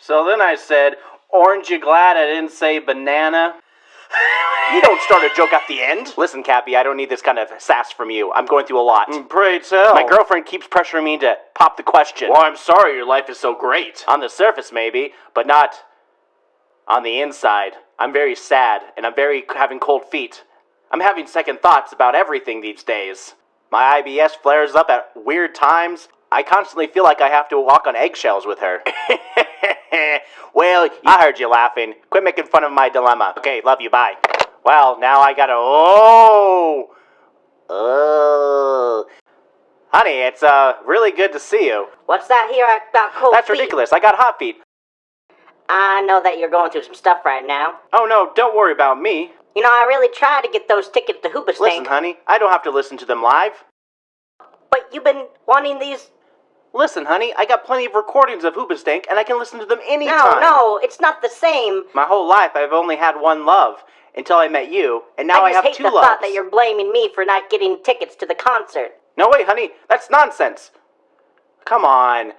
So then I said, Orange, you glad I didn't say banana? You don't start a joke at the end. Listen, Cappy, I don't need this kind of sass from you. I'm going through a lot. Mm, Pray tell. My girlfriend keeps pressuring me to pop the question. Well, I'm sorry your life is so great. On the surface, maybe, but not on the inside. I'm very sad, and I'm very having cold feet. I'm having second thoughts about everything these days. My IBS flares up at weird times. I constantly feel like I have to walk on eggshells with her. well, I heard you laughing. Quit making fun of my dilemma. Okay, love you, bye. Well, now I gotta. Oh! Oh. Honey, it's uh really good to see you. What's that here about cold That's feet? ridiculous. I got hot feet. I know that you're going through some stuff right now. Oh no, don't worry about me. You know, I really tried to get those tickets to Listen, honey, I don't have to listen to them live. but you've been wanting these. Listen, honey, I got plenty of recordings of Hoobastank, and I can listen to them anytime. no, no, it's not the same. My whole life, I've only had one love until I met you, and now I, I just have hate the thought that you're blaming me for not getting tickets to the concert. No, wait, honey, that's nonsense. Come on,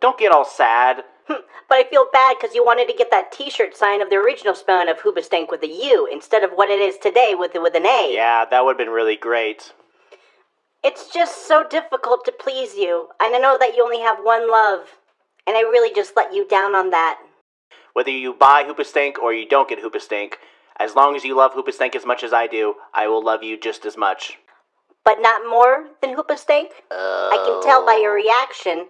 don't get all sad. But I feel bad because you wanted to get that T-shirt sign of the original spelling of Hoobastank with a U instead of what it is today with with an A. Yeah, that would have been really great. It's just so difficult to please you, and I know that you only have one love, and I really just let you down on that. Whether you buy Hoobastank or you don't get Hoobastank, as long as you love Hoobastank as much as I do, I will love you just as much. But not more than Hoobastank? I can tell by your oh. reaction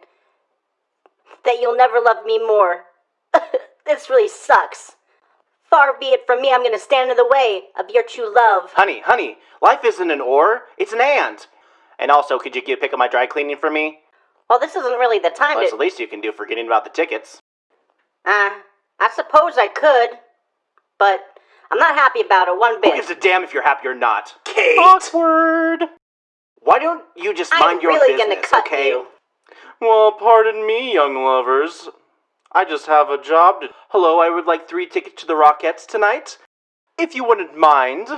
that you'll never love me more. this really sucks. Far be it from me, I'm gonna stand in the way of your true love. Honey, honey, life isn't an or, it's an and. And also, could you get pick up my dry cleaning for me? Well, this isn't really the time Well, that's to. the least you can do forgetting about the tickets. Uh, I suppose I could, but I'm not happy about it one bit. Who bit. gives a damn if you're happy or not? Kate! Awkward. Why don't you just I'm mind your really business, gonna cut okay? you. Well, pardon me, young lovers. I just have a job to. Hello, I would like three tickets to the Rockettes tonight. If you wouldn't mind.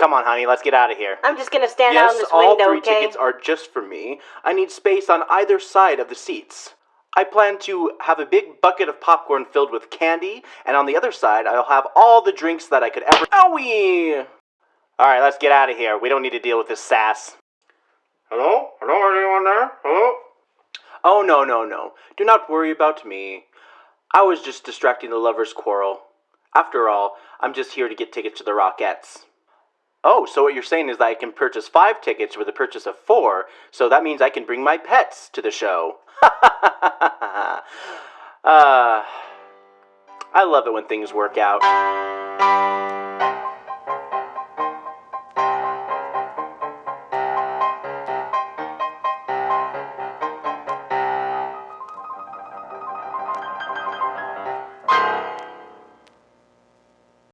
Come on, honey, let's get out of here. I'm just gonna stand out Yes, in this all three tickets are just for me. I need space on either side of the seats. I plan to have a big bucket of popcorn filled with candy, and on the other side, I'll have all the drinks that I could ever. Owie! Alright, let's get out of here. We don't need to deal with this sass. Hello? Hello? Anyone there? Hello? Oh, no, no, no. Do not worry about me. I was just distracting the lovers' quarrel. After all, I'm just here to get tickets to the Rockettes. Oh, so what you're saying is that I can purchase five tickets with the purchase of four, so that means I can bring my pets to the show. uh, I love it when things work out.